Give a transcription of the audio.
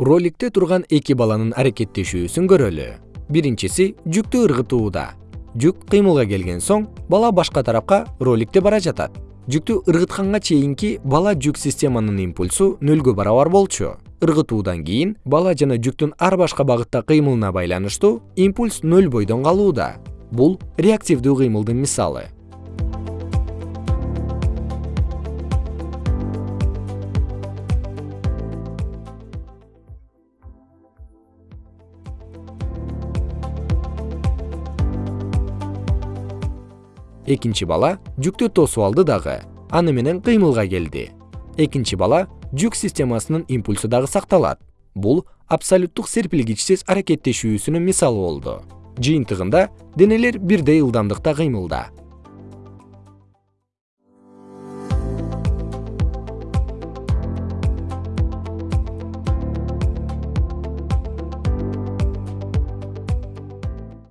роликте турган эки баланын аракеттешүүсүн көрөлү. Биринчиси жүктү ыргытууда. Жүк кыймылга келген соң бала башка тарапка роликте бара жатат. Жүктү ыргытканга чейинки бала жүк системанын импульсу нөлгө барабар болчу. Ыргытуудан кийин бала жана жүктүн ар башка багытта кыймылына байланыштуу импульс нөл бойдон калууда. Бул реактивдүү кыймылдын мисалы экинчи бала жүктү тосуп алды дагы. Аны менен кыймылга келди. Экинчи бала жүк системасынын импульсу дагы сакталат. Бул абсолюттук серпилгичсиз аракеттешүүсүнүн мисалы болду. Жыйынтыгында денелер бирдей ылдамдыкта кыймылда